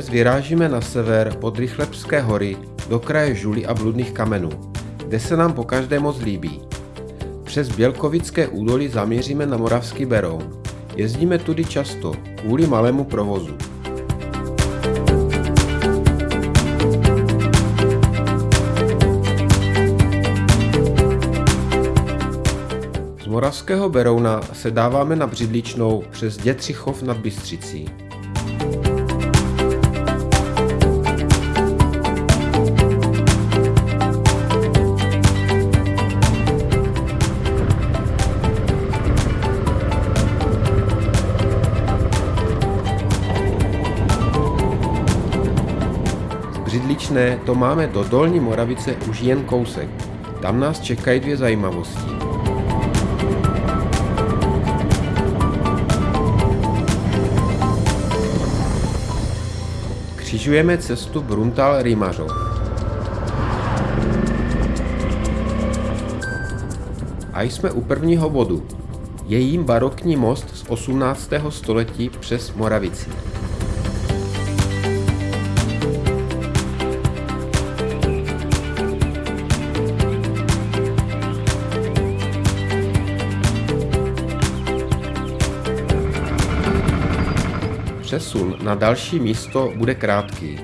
Dnes vyrážíme na sever pod Rychlebské hory do kraje Žuly a Bludných kamenů, kde se nám po každé moc líbí. Přes Bělkovické údolí zamíříme na Moravský Beroun. Jezdíme tudy často, kvůli malému provozu. Z Moravského Berouna se dáváme na Břidličnou přes Dětřichov nad Bystřicí. Břidličné to máme do Dolní Moravice už jen kousek. Tam nás čekají dvě zajímavosti. Křižujeme cestu Bruntal Rýmařov. A jsme u prvního bodu. Je jím barokní most z 18. století přes Moravici. Přesun na další místo bude krátký.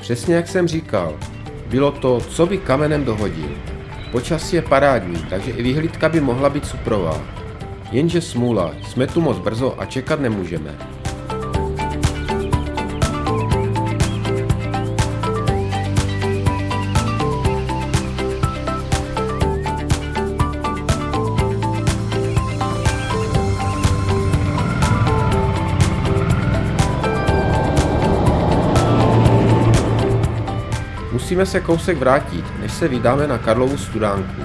Přesně jak jsem říkal, bylo to, co by kamenem dohodil. Počasí je parádní, takže i vyhlídka by mohla být suprová. Jenže smůla, jsme tu moc brzo a čekat nemůžeme. Musíme se kousek vrátit, než se vydáme na Karlovu studánku.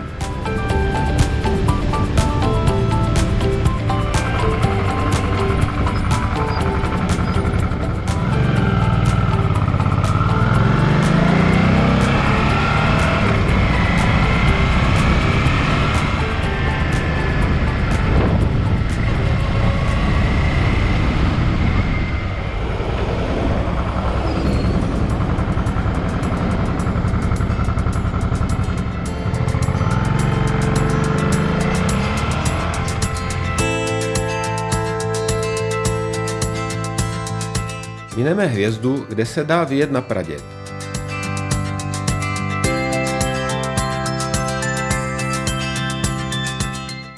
Mineme hvězdu, kde se dá vyjet na pradět.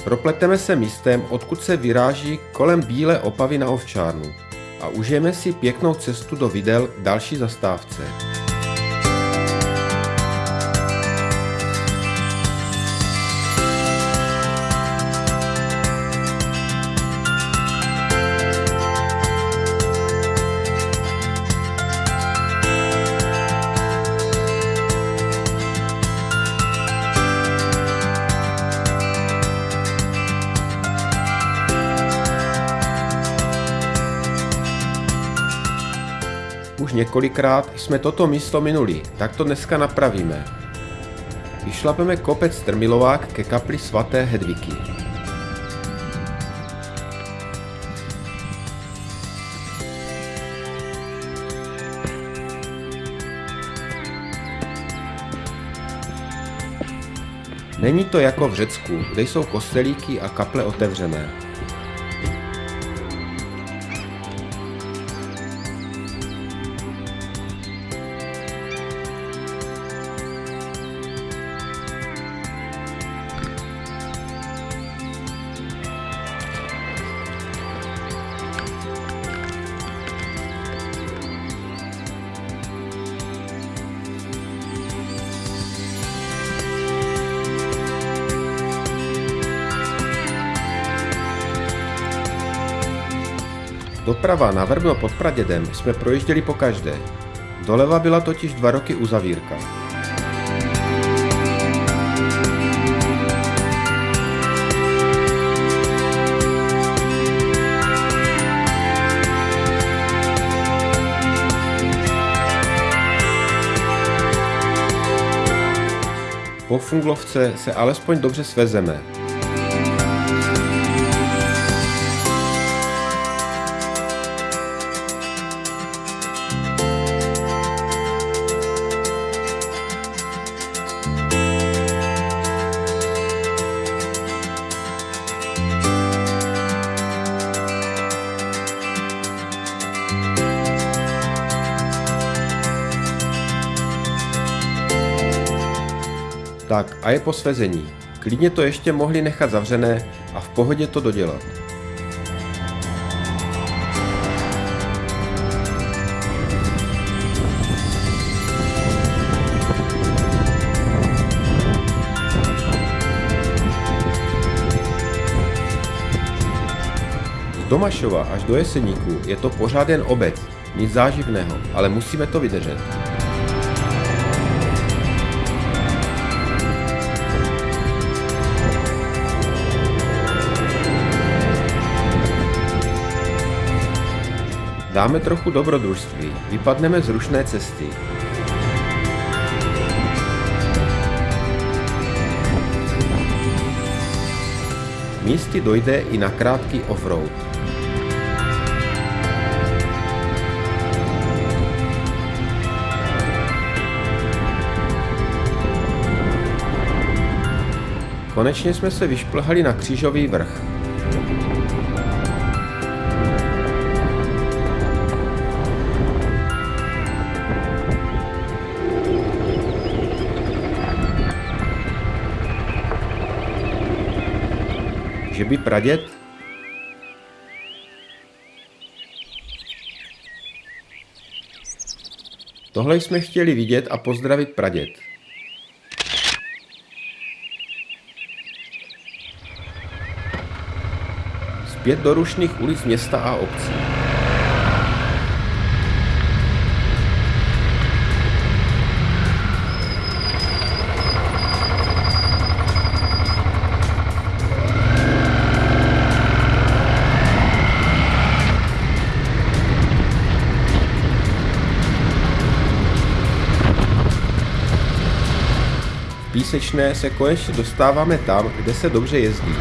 Propleteme se místem, odkud se vyráží kolem Bílé opavy na ovčárnu a užijeme si pěknou cestu do Videl další zastávce. Několikrát jsme toto místo minuli, tak to dneska napravíme. Vyšlapeme kopec Strmilovák ke kapli svaté Hedviky. Není to jako v Řecku, kde jsou kostelíky a kaple otevřené. Doprava na Vrbno pod Pradědem jsme projížděli po každé. Doleva byla totiž dva roky uzavírka. Po Funglovce se alespoň dobře svezeme. Tak a je po svezení. Klidně to ještě mohli nechat zavřené a v pohodě to dodělat. Z Domašova až do Jeseníku je to pořád jen obec, nic záživného, ale musíme to vydržet. Dáme trochu dobrodružství, vypadneme z rušné cesty. Místy dojde i na krátký offroad. Konečně jsme se vyšplhali na křížový vrch. Že by praděd? Tohle jsme chtěli vidět a pozdravit praděd. Zpět do rušných ulic města a obcí. Písečné se konečně dostáváme tam, kde se dobře jezdí.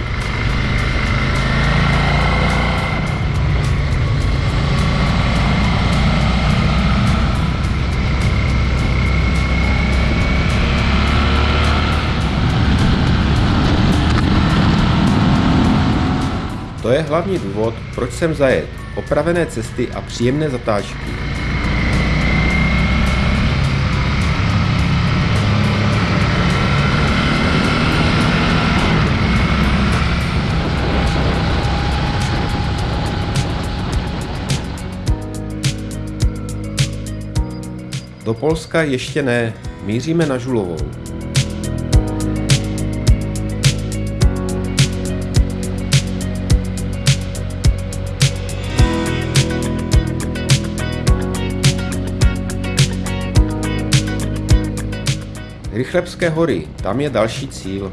To je hlavní důvod, proč jsem zajet. Opravené cesty a příjemné zatáčky. Do Polska ještě ne, míříme na Žulovou. Rychlebské hory, tam je další cíl.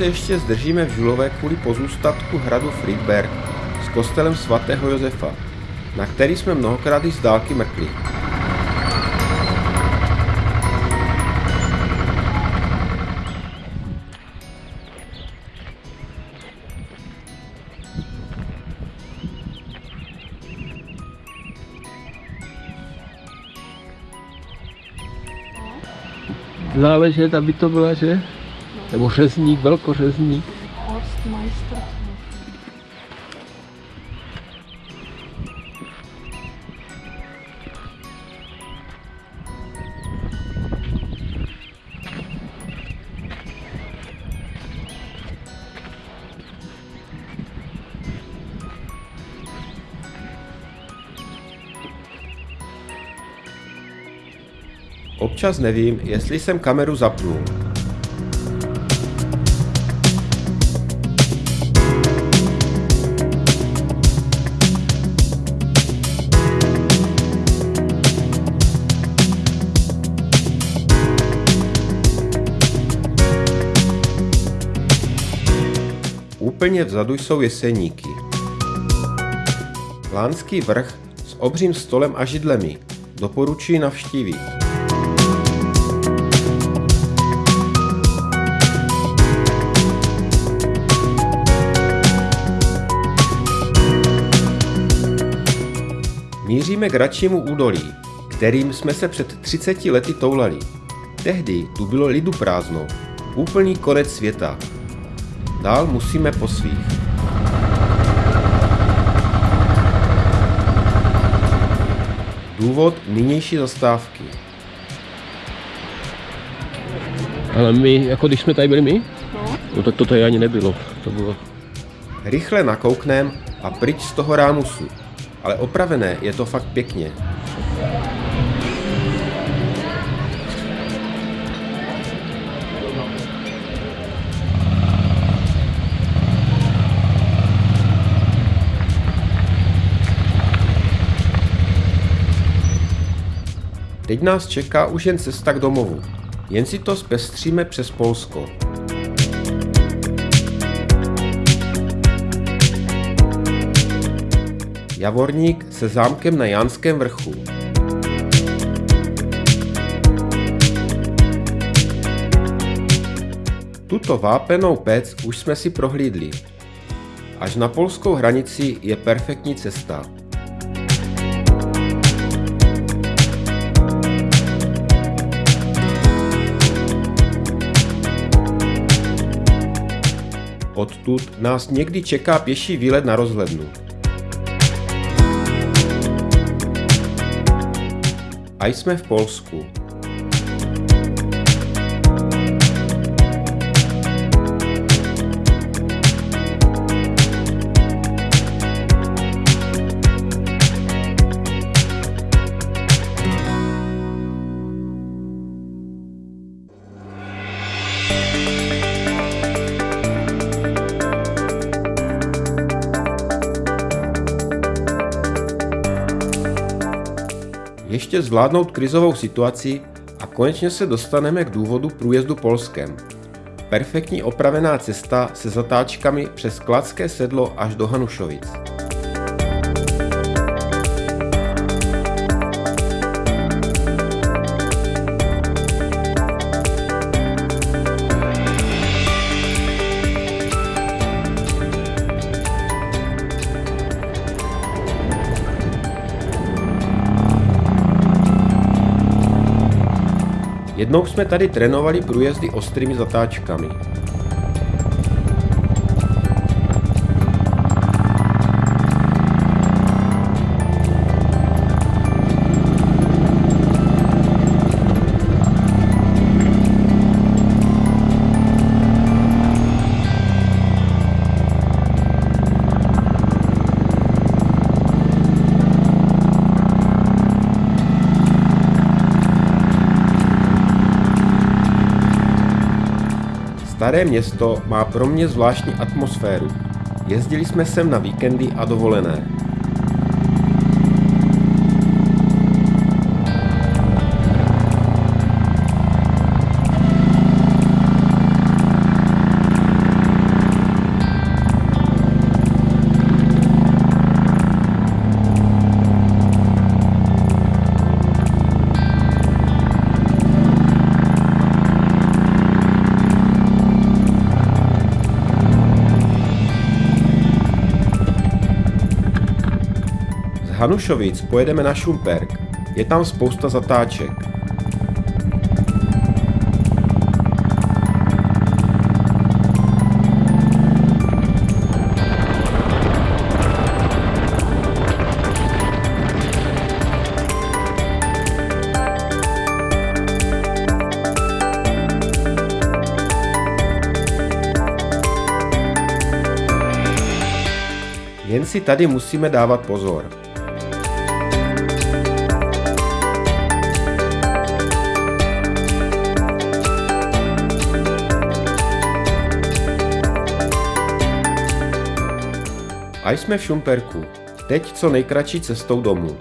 Se ještě zdržíme v Žulové kvůli pozůstatku hradu Friedberg s kostelem svatého Josefa, na který jsme mnohokrát i z dálky mrkli. Záležet, aby to byla, že? Nebo řezník, velkořezník. Horstmeister. Občas nevím, jestli jsem kameru zapnul. Úplně vzadu jsou jeseníky. Lánský vrch s obřím stolem a židlemi. Doporučuji navštívit. Míříme k Račímu údolí, kterým jsme se před 30 lety toulali. Tehdy tu bylo lidu prázdno, úplný konec světa. Dál musíme po svých. Důvod nynější zastávky. Ale my, jako když jsme tady byli my, no tak to tady ani nebylo. To bylo Rychle nakouknem a pryč z toho rámusu. Ale opravené je to fakt pěkně. Teď nás čeká už jen cesta k domovu. Jen si to zpestříme přes Polsko. Javorník se zámkem na Janském vrchu. Tuto vápenou pec už jsme si prohlídli. Až na polskou hranici je perfektní cesta. Odtud nás někdy čeká pěší výlet na rozhlednu. A jsme v Polsku. Ještě zvládnout krizovou situaci a konečně se dostaneme k důvodu průjezdu Polskem. Perfektní opravená cesta se zatáčkami přes Kladské sedlo až do Hanušovic. Jednou jsme tady trénovali průjezdy ostrými zatáčkami. Staré město má pro mě zvláštní atmosféru. Jezdili jsme sem na víkendy a dovolené. Hanušovic pojedeme na Šumperk. Je tam spousta zatáček. Jen si tady musíme dávat pozor. A jsme v Šumperku. Teď co nejkratší cestou domů.